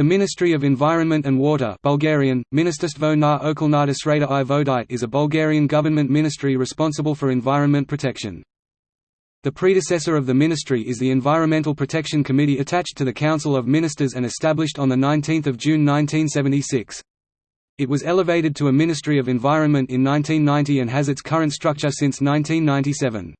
The Ministry of Environment and Water Bulgarian, Ministerstvo na okolnata sreda i vodite is a Bulgarian government ministry responsible for environment protection. The predecessor of the ministry is the Environmental Protection Committee attached to the Council of Ministers and established on 19 June 1976. It was elevated to a Ministry of Environment in 1990 and has its current structure since 1997.